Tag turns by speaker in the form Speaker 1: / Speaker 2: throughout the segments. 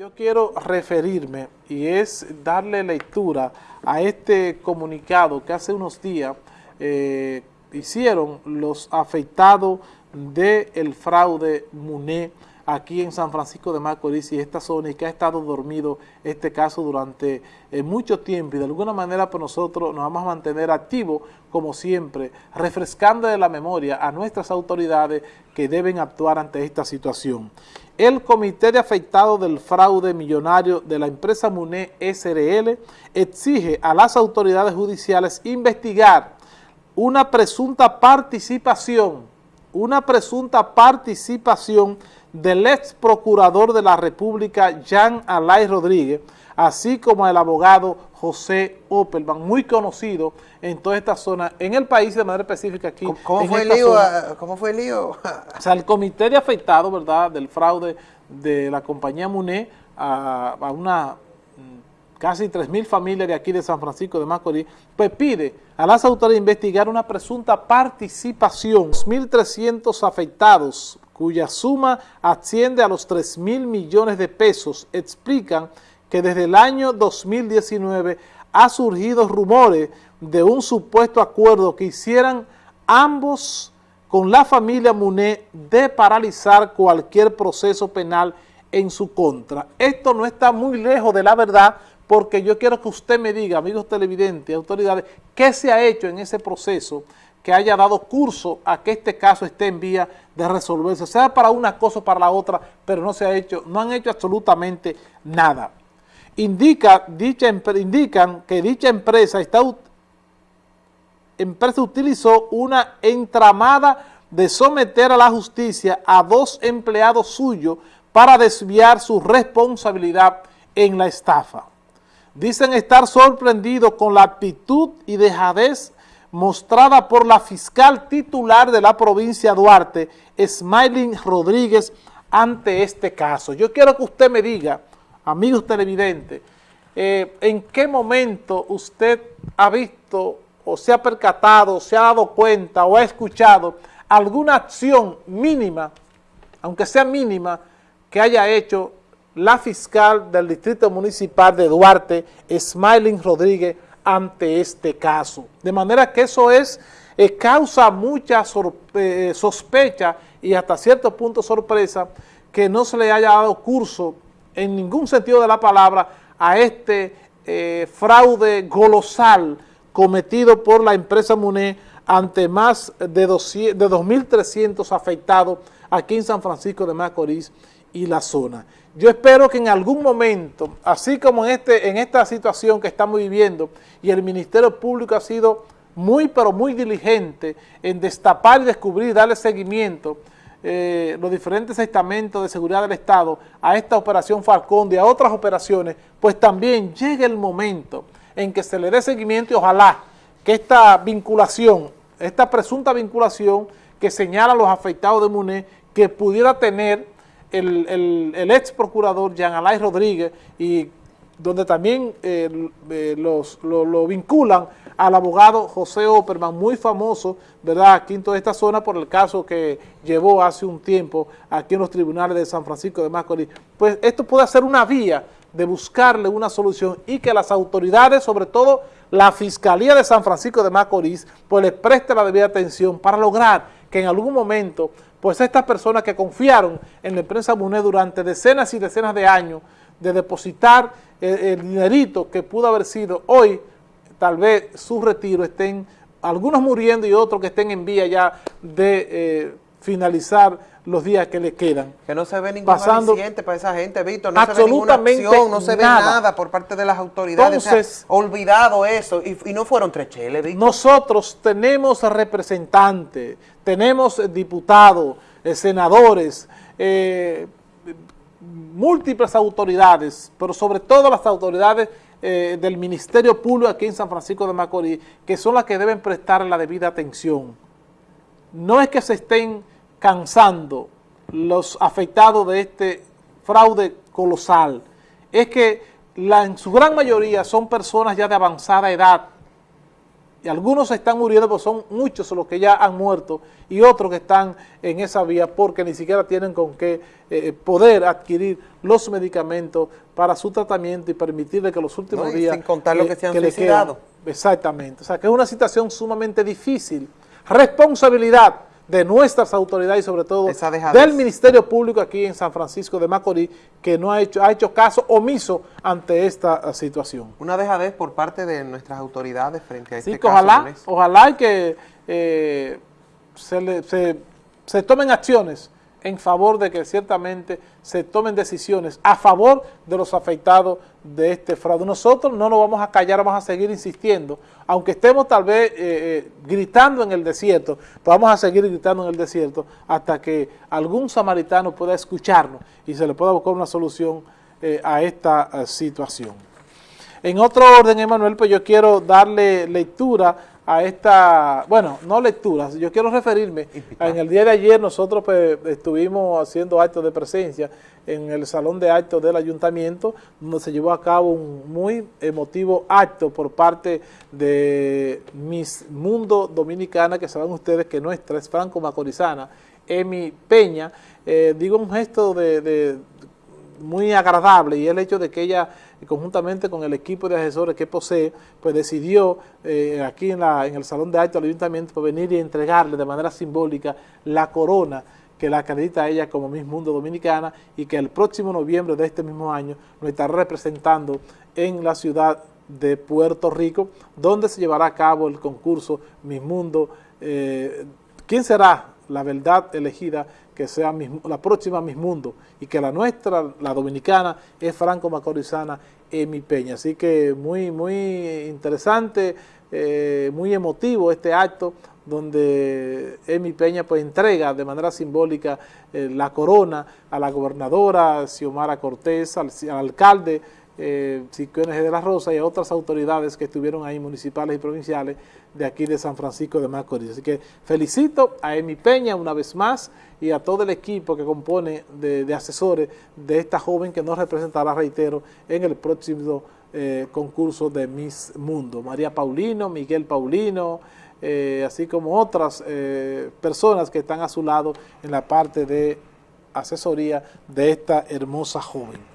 Speaker 1: Yo quiero referirme y es darle lectura a este comunicado que hace unos días eh, hicieron los afectados del fraude MUNE aquí en San Francisco de Macorís y esta zona y que ha estado dormido este caso durante eh, mucho tiempo y de alguna manera pues nosotros nos vamos a mantener activos como siempre, refrescando de la memoria a nuestras autoridades que deben actuar ante esta situación. El Comité de Afectados del Fraude Millonario de la empresa MUNE SRL exige a las autoridades judiciales investigar una presunta participación, una presunta participación del ex procurador de la República, Jean Alay Rodríguez, así como el abogado José Opelman, muy conocido en toda esta zona, en el país de manera específica aquí.
Speaker 2: ¿Cómo, fue, el lío, ¿cómo fue el lío?
Speaker 1: O sea, el comité de afectado, ¿verdad?, del fraude de la compañía MUNE a, a una mm, casi 3.000 familias de aquí de San Francisco de Macorís, pues pide a las autoridades investigar una presunta participación, 1.300 afectados cuya suma asciende a los 3 mil millones de pesos, explican que desde el año 2019 ha surgido rumores de un supuesto acuerdo que hicieran ambos con la familia Muné de paralizar cualquier proceso penal en su contra. Esto no está muy lejos de la verdad porque yo quiero que usted me diga, amigos televidentes, autoridades, qué se ha hecho en ese proceso que haya dado curso a que este caso esté en vía de resolverse, sea para una cosa o para la otra, pero no se ha hecho, no han hecho absolutamente nada. Indica, dicha, indican que dicha empresa, empresa utilizó una entramada de someter a la justicia a dos empleados suyos para desviar su responsabilidad en la estafa. Dicen estar sorprendidos con la actitud y dejadez mostrada por la fiscal titular de la provincia de Duarte, Smiling Rodríguez, ante este caso. Yo quiero que usted me diga, amigos televidentes, eh, en qué momento usted ha visto o se ha percatado, se ha dado cuenta o ha escuchado alguna acción mínima, aunque sea mínima, que haya hecho la fiscal del Distrito Municipal de Duarte, Smiling Rodríguez, ante este caso. De manera que eso es, eh, causa mucha eh, sospecha y hasta cierto punto sorpresa que no se le haya dado curso en ningún sentido de la palabra a este eh, fraude golosal cometido por la empresa MUNE ante más de, de 2.300 afectados aquí en San Francisco de Macorís y la zona. Yo espero que en algún momento, así como en, este, en esta situación que estamos viviendo, y el Ministerio Público ha sido muy, pero muy diligente en destapar y descubrir, darle seguimiento eh, los diferentes estamentos de seguridad del Estado a esta operación Falcón y a otras operaciones, pues también llegue el momento en que se le dé seguimiento y ojalá que esta vinculación, esta presunta vinculación que señala los afectados de MUNE, que pudiera tener el, ex procurador Jean Alay Rodríguez y donde también eh, eh, los, lo, vinculan al abogado José Opperman, muy famoso, ¿verdad?, aquí en toda esta zona por el caso que llevó hace un tiempo aquí en los tribunales de San Francisco de Macorís. Pues esto puede ser una vía de buscarle una solución y que las autoridades, sobre todo la Fiscalía de San Francisco de Macorís, pues les preste la debida atención para lograr que en algún momento pues estas personas que confiaron en la empresa MUNE durante decenas y decenas de años de depositar el, dinerito que pudo haber sido hoy, tal vez su retiro estén, algunos muriendo y otros que estén en vía ya de eh, finalizar los días que le quedan.
Speaker 2: Que no se ve ningún Pasando, para esa gente, Víctor, no se ve ninguna acción, no se ve nada por parte de las autoridades, Entonces, olvidado eso, y, no fueron tres cheles, Víctor.
Speaker 1: Nosotros tenemos representantes, tenemos diputados, eh, senadores, eh, múltiples autoridades, pero sobre todo las autoridades eh, del Ministerio Público aquí en San Francisco de Macorís, que son las que deben prestar la debida atención. No es que se estén cansando los afectados de este fraude colosal, es que la, en su gran mayoría son personas ya de avanzada edad, y algunos están muriendo, porque son muchos los que ya han muerto y otros que están en esa vía porque ni siquiera tienen con qué eh, poder adquirir los medicamentos para su tratamiento y permitirle que los últimos días...
Speaker 2: Sin contar lo que, se han suicidado.
Speaker 1: Exactamente, o sea que es una situación sumamente difícil. Responsabilidad de nuestras autoridades y sobre todo del Ministerio Público aquí en San Francisco de Macorís, que no ha hecho, ha hecho caso omiso ante esta uh, situación.
Speaker 2: Una dejadez por parte de nuestras autoridades frente a este
Speaker 1: caso. Ojalá, ojalá que eh, se, se, se tomen acciones en favor de que ciertamente se tomen decisiones a favor de los afectados de este fraude. Nosotros no nos vamos a callar, vamos a seguir insistiendo, aunque estemos tal vez eh, eh, gritando en el desierto, pues vamos a seguir gritando en el desierto hasta que algún samaritano pueda escucharnos y se le pueda buscar una solución eh, a esta situación. En otro orden, Emanuel, pues yo quiero darle lectura a esta, bueno, no lecturas, yo quiero referirme, en el día de ayer nosotros pues, estuvimos haciendo actos de presencia en el salón de actos del ayuntamiento, donde se llevó a cabo un muy emotivo acto por parte de Miss Mundo Dominicana, que saben ustedes que nuestra es franco-macorizana, Emi Peña, eh, digo un gesto de muy agradable y el hecho de que ella conjuntamente con el equipo de asesores que posee, pues decidió eh, aquí en, el Salón de Actos del Ayuntamiento pues venir y entregarle de manera simbólica la corona que la acredita a ella como Miss Mundo Dominicana y que el próximo noviembre de este mismo año nos estará representando en la ciudad de Puerto Rico, donde se llevará a cabo el concurso Miss Mundo. Eh, ¿Quién será la verdad elegida que sea la próxima Miss Mundo y que la nuestra, la dominicana, es Franco Macorizana Emi Peña. Así que muy, muy interesante, eh, muy emotivo este acto donde Emi Peña pues entrega de manera simbólica eh, la corona a la gobernadora Xiomara Cortés, al, alcalde eh, de la Rosa y a otras autoridades que estuvieron ahí, municipales y provinciales, de aquí de San Francisco de Macorís. Así que felicito a Emi Peña una vez más y a todo el equipo que compone de, asesores de esta joven que nos representará, reitero, en el próximo eh, concurso de Miss Mundo. María Paulino, Miguel Paulino, eh, así como otras eh, personas que están a su lado en la parte de asesoría de esta hermosa joven.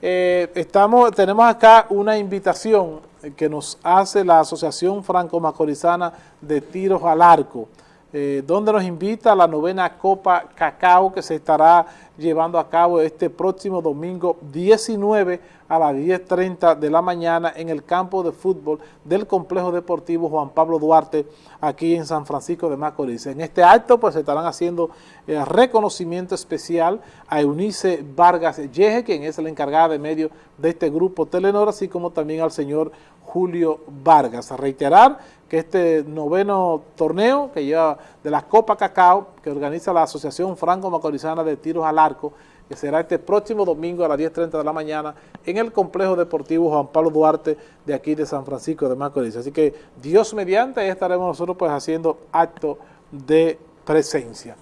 Speaker 1: Estamos, tenemos acá una invitación que nos hace la Asociación Franco-Macorizana de Tiros al Arco, eh, donde nos invita a la novena Copa Cacao que se estará llevando a cabo este próximo domingo 19 a las 10.30 de la mañana en el campo de fútbol del Complejo Deportivo Juan Pablo Duarte aquí en San Francisco de Macorís. En este acto pues se estarán haciendo el reconocimiento especial a Eunice Vargas Yeje, quien es la encargada de medio de este grupo Telenor, así como también al señor Julio Vargas. A reiterar que este noveno torneo que lleva de la Copa Cacao, que organiza la Asociación Franco-Macorizana de Tiros al Arco, que será este próximo domingo a las 10.30 de la mañana en el Complejo Deportivo Juan Pablo Duarte de aquí de San Francisco de Macorís. Así que Dios mediante, ahí estaremos nosotros pues haciendo acto de presencia.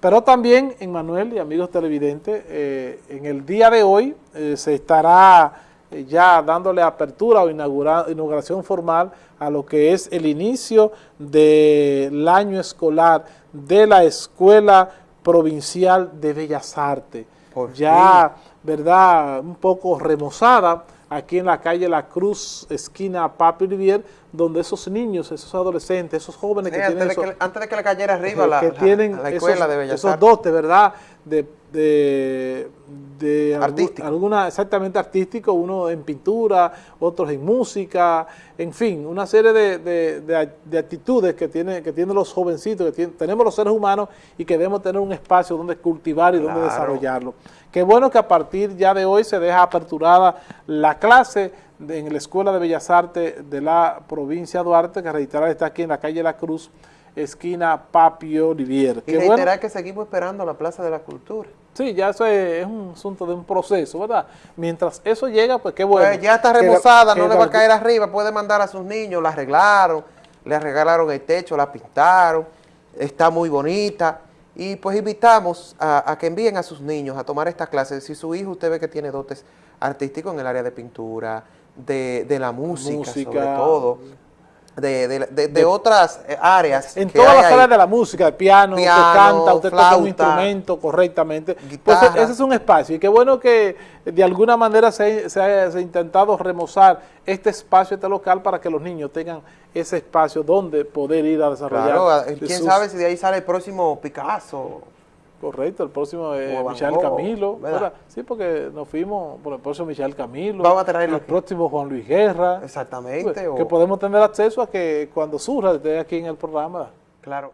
Speaker 1: Pero también, en Manuel y amigos televidentes, eh, en el día de hoy eh, se estará ya dándole apertura o inauguración formal a lo que es el inicio del año escolar de la Escuela Provincial de Bellas Artes. ya, ¿verdad?, un poco remozada aquí en la calle La Cruz, esquina Papi Rivier, donde esos niños, esos adolescentes, esos jóvenes que
Speaker 2: antes
Speaker 1: tienen...
Speaker 2: De que, antes de que le cayera arriba la,
Speaker 1: tienen escuela de Bellas Esos dotes, ¿verdad?, de de, de alguna exactamente artístico, uno en pintura, otros en música, en fin, una serie de, de, actitudes que, tiene, que tienen los jovencitos, que tenemos los seres humanos y que debemos tener un espacio donde cultivar y donde desarrollarlo. Qué bueno que a partir ya de hoy se deja aperturada la clase en la Escuela de Bellas Artes de la provincia de Duarte, que reiterar está aquí en la calle La Cruz, esquina Papio Olivier.
Speaker 2: Y reiterar que seguimos esperando la Plaza de la Cultura.
Speaker 1: Sí, ya eso es, un asunto de un proceso, ¿verdad? Mientras eso llega, pues qué bueno. Pues
Speaker 2: ya está remozada, no le va a caer arriba, puede mandar a sus niños, la arreglaron, le arreglaron el techo, la pintaron, está muy bonita. Y pues invitamos a, que envíen a sus niños a tomar estas clases. Si su hijo usted ve que tiene dotes artísticos en el área de pintura, de, la música, sobre todo, de, de, de, de otras eh, áreas.
Speaker 1: En todas las áreas de la música, de piano,
Speaker 2: Piano,
Speaker 1: usted canta, usted toca un
Speaker 2: flauta,
Speaker 1: instrumento correctamente. Pues
Speaker 2: guitarra.
Speaker 1: ese es un espacio y qué bueno que de alguna manera se, se ha, se ha intentado remozar este espacio, este local para que los niños tengan ese espacio donde poder ir a desarrollar.
Speaker 2: Claro, eh, quién
Speaker 1: sus-
Speaker 2: sabe si de ahí sale el próximo Picasso.
Speaker 1: Correcto, el próximo es
Speaker 2: O Van
Speaker 1: Michel Camilo. Sí, porque nos fuimos por el próximo Michel Camilo.
Speaker 2: Vamos a traerlo
Speaker 1: El
Speaker 2: aquí.
Speaker 1: próximo Juan Luis Guerra.
Speaker 2: Exactamente.
Speaker 1: Pues,
Speaker 2: o-
Speaker 1: Que podemos tener acceso a que cuando surja esté aquí en el programa.
Speaker 2: Claro.